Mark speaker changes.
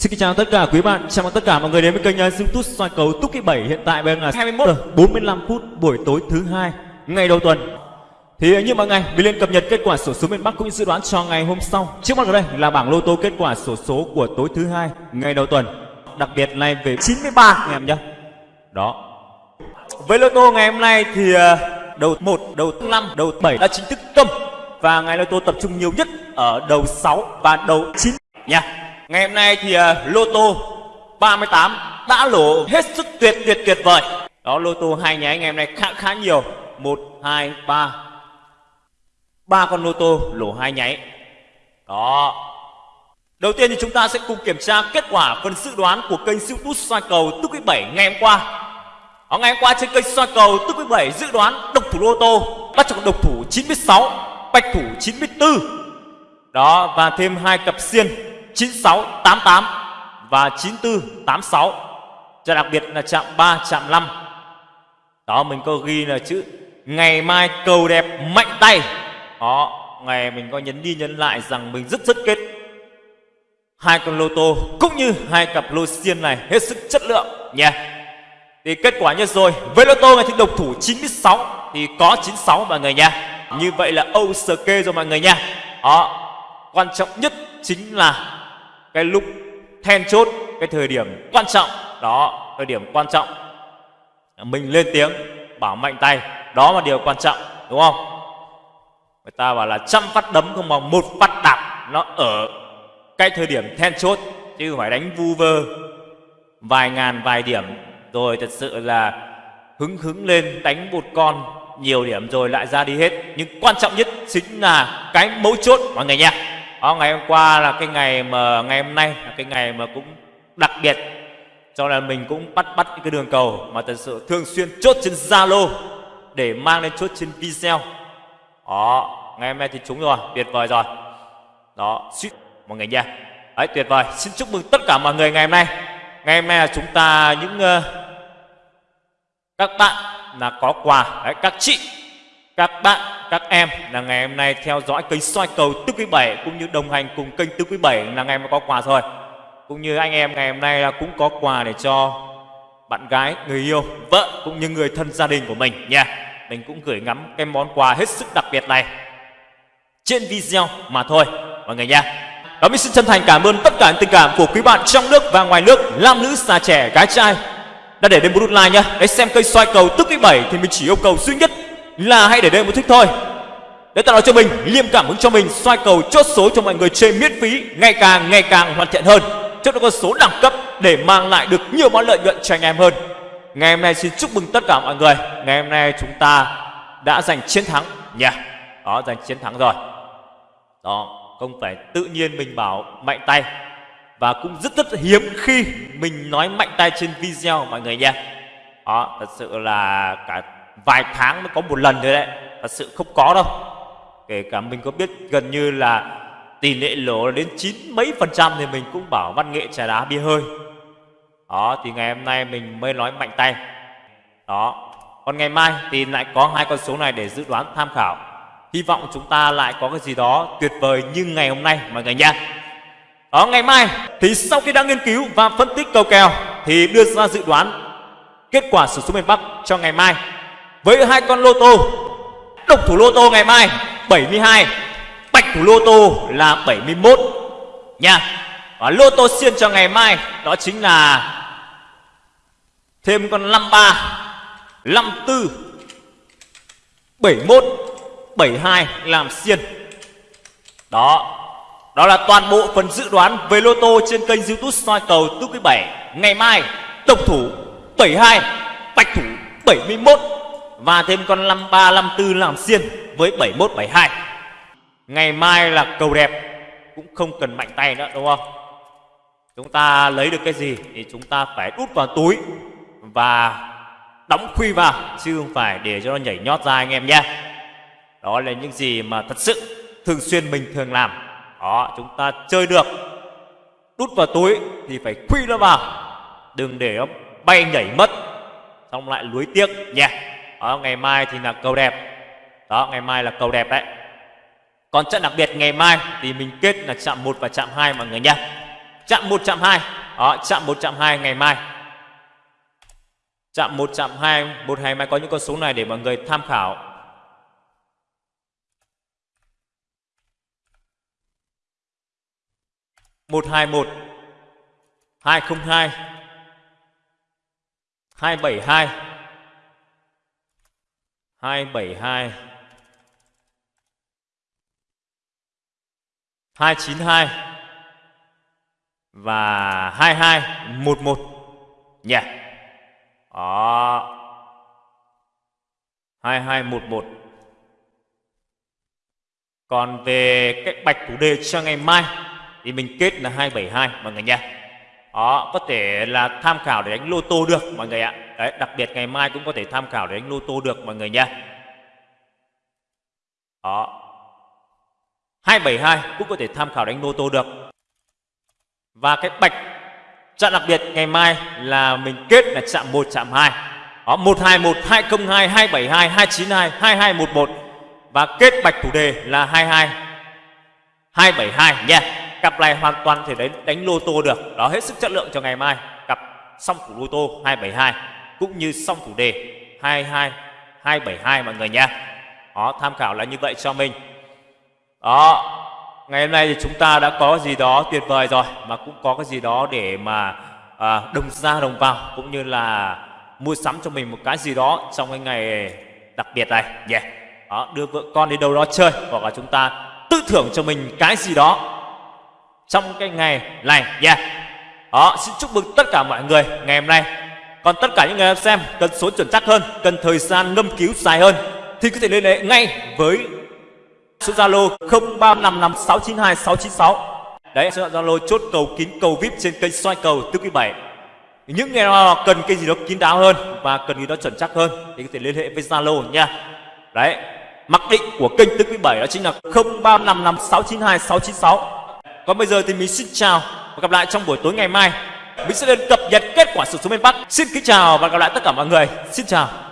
Speaker 1: Xin kính chào tất cả quý bạn, chào mừng tất cả mọi người đến với kênh YouTube soi cầu Túc Kỷ 7 hiện tại bây giờ là 21 giờ 45 phút buổi tối thứ hai ngày đầu tuần. Thì uh, như mọi ngày, mình lên cập nhật kết quả sổ số miền Bắc cũng như dự đoán cho ngày hôm sau. Trước mắt ở đây là bảng lô tô kết quả sổ số của tối thứ hai ngày đầu tuần. Đặc biệt này về 93 anh em nhé. Đó. Với lô tô ngày hôm nay thì uh, đầu 1, đầu 5, đầu 7 đã chính thức tâm và ngày lô tô tập trung nhiều nhất ở đầu 6 và đầu 9 nha. Ngày hôm nay thì uh, lô tô 38 đã lỗ hết sức tuyệt tuyệt tuyệt vời. Đó lô tô hai nháy ngày hôm nay khá khá nhiều. 1 2 3 ba con lô tô lỗ hai nháy. Đó. Đầu tiên thì chúng ta sẽ cùng kiểm tra kết quả phần dự đoán của kênh siêu tút soi cầu tức Quý 7 ngày hôm qua. Đó, ngày hôm qua trên kênh soi cầu tức Quý 7 dự đoán độc thủ lô tô bắt chọn độc thủ 96, bạch thủ 94. Đó và thêm hai cặp xiên 9688 và 94 86. Cho đặc biệt là chạm 3 chạm 5. Đó mình có ghi là chữ ngày mai cầu đẹp mạnh tay. Đó, ngày mình có nhấn đi nhấn lại rằng mình rất rất kết hai con lô tô cũng như hai cặp lô xiên này hết sức chất lượng nha. Thì kết quả như rồi, với lô tô này thì độc thủ 96 thì có 96 mọi người nha. Như vậy là ok rồi mọi người nha. Đó, quan trọng nhất chính là cái lúc then chốt cái thời điểm quan trọng. Đó, thời điểm quan trọng. Mình lên tiếng, bảo mạnh tay. Đó là điều quan trọng, đúng không? Người ta bảo là trăm phát đấm không bằng một phát đạp. Nó ở cái thời điểm then chốt, chứ không phải đánh vu vơ. Vài ngàn, vài điểm. Rồi thật sự là hứng hứng lên đánh một con. Nhiều điểm rồi lại ra đi hết. Nhưng quan trọng nhất chính là cái mấu chốt mọi người nha đó, ngày hôm qua là cái ngày mà ngày hôm nay là cái ngày mà cũng đặc biệt cho nên mình cũng bắt bắt những cái đường cầu mà thật sự thường xuyên chốt trên Zalo để mang lên chốt trên video. Đó, ờ, ngày hôm nay thì chúng rồi, tuyệt vời rồi. Đó, suýt mọi người nha. Đấy, tuyệt vời. Xin chúc mừng tất cả mọi người ngày hôm nay. Ngày hôm nay là chúng ta những uh, các bạn là có quà, đấy, các chị, các bạn các em là ngày hôm nay theo dõi kênh soi cầu tứ Quý 7 cũng như đồng hành cùng kênh tứ Quý 7 là ngày mà có quà rồi. Cũng như anh em ngày hôm nay là cũng có quà để cho bạn gái, người yêu, vợ cũng như người thân gia đình của mình nha. Mình cũng gửi ngắm cái món quà hết sức đặc biệt này trên video mà thôi mọi người nha. Đó mình xin chân thành cảm ơn tất cả những tình cảm của quý bạn trong nước và ngoài nước, nam nữ, già trẻ, gái trai đã để đến một nút like nhá. Để xem kênh soi cầu Tức Quý 7 thì mình chỉ yêu cầu duy nhất là hãy để đây một thích thôi. Để tạo cho mình, liêm cảm hứng cho mình, xoay cầu chốt số cho mọi người chơi miễn phí, ngày càng ngày càng hoàn thiện hơn. Chốt được con số đẳng cấp để mang lại được nhiều món lợi nhuận cho anh em hơn. Ngày hôm nay xin chúc mừng tất cả mọi người. Ngày hôm nay chúng ta đã giành chiến thắng. Nha. Yeah. đó, giành chiến thắng rồi. Đó, không phải tự nhiên mình bảo mạnh tay. Và cũng rất rất hiếm khi mình nói mạnh tay trên video, mọi người nha. Đó, thật sự là cả vài tháng mới có một lần thôi đấy. Thật sự không có đâu. Kể cả mình có biết gần như là tỷ lệ lỗ đến chín mấy phần trăm thì mình cũng bảo văn nghệ trà đá bia hơi. Đó, thì ngày hôm nay mình mới nói mạnh tay. Đó. Còn ngày mai thì lại có hai con số này để dự đoán tham khảo. Hy vọng chúng ta lại có cái gì đó tuyệt vời như ngày hôm nay, mọi người nha đó, ngày mai thì sau khi đã nghiên cứu và phân tích cầu kèo thì đưa ra dự đoán kết quả sử số miền Bắc cho ngày mai với hai con lô tô, độc thủ lô tô ngày mai 72 bạch thủ lô tô là 71 nha. Và lô tô xiên cho ngày mai, đó chính là thêm con 53 54 71 72 làm xiên đó đó là toàn bộ phần dự đoán về lô tô trên kênh youtube soi cầu túc quý 7 ngày mai, độc thủ 72 bạch thủ 71 và thêm con 53 54 làm xiên với 71 72. Ngày mai là cầu đẹp cũng không cần mạnh tay nữa đúng không? Chúng ta lấy được cái gì thì chúng ta phải đút vào túi và đóng khuy vào chứ không phải để cho nó nhảy nhót ra anh em nhé. Đó là những gì mà thật sự thường xuyên mình thường làm. Đó, chúng ta chơi được đút vào túi thì phải khuy nó vào. Đừng để nó bay nhảy mất xong lại lưới tiếc nha. Đó, ngày mai thì là cầu đẹp. Đó, ngày mai là cầu đẹp đấy. Còn trận đặc biệt ngày mai thì mình kết là chạm 1 và chạm 2 mọi người nhé. Chạm 1 chạm 2 đó chạm 1 chạm 2 ngày mai. Chạm 1 chạm 2 một ngày mai có những con số này để mọi người tham khảo. Một hai một. Hai không hai. Hai bảy hai hai bảy hai. hai chín hai và hai hai, một một. Đó. hai hai, một một. Còn về cái bạch thủ đề cho ngày mai, thì mình kết là 272 mọi người nha. Đó, có thể là tham khảo để đánh lô tô được mọi người ạ. Đấy, đặc biệt ngày mai cũng có thể tham khảo để đánh lô tô được mọi người nha. Đó. 272 cũng có thể tham khảo đánh lô tô được. Và cái bạch chặn đặc biệt ngày mai là mình kết là chạm 1 chạm 2. Đó 121 202 272 292 2211 và kết bạch chủ đề là 22 272 nha yeah cặp này hoàn toàn thể đánh đánh lô tô được. Đó hết sức chất lượng cho ngày mai. Cặp song thủ lô tô 272 cũng như song thủ đề 22 272 mọi người nha đó tham khảo là như vậy cho mình. Đó ngày hôm nay thì chúng ta đã có gì đó tuyệt vời rồi mà cũng có cái gì đó để mà à, đồng ra đồng vào cũng như là mua sắm cho mình một cái gì đó trong cái ngày đặc biệt này. Nhé. Yeah. đó đưa vợ con đi đâu đó chơi hoặc là chúng ta tự thưởng cho mình cái gì đó trong cái ngày này. Nha yeah. đó xin chúc mừng tất cả mọi người ngày hôm nay. Còn tất cả những người xem, cần số chuẩn chắc hơn, cần thời gian ngâm cứu dài hơn, thì có thể liên hệ ngay với số zalo 0355692696 đấy, số zalo chốt cầu kín cầu vip trên kênh soi cầu tứ quý bảy. Những người nào cần cái gì đó kín đáo hơn và cần gì đó chuẩn chắc hơn thì có thể liên hệ với zalo nha. Đấy, mặc định của kênh tứ quý bảy đó chính là 0355692696 còn bây giờ thì mình xin chào và gặp lại trong buổi tối ngày mai. Mình sẽ lên cập nhật kết quả sự số miền Bắc. Xin kính chào và gặp lại tất cả mọi người. Xin chào.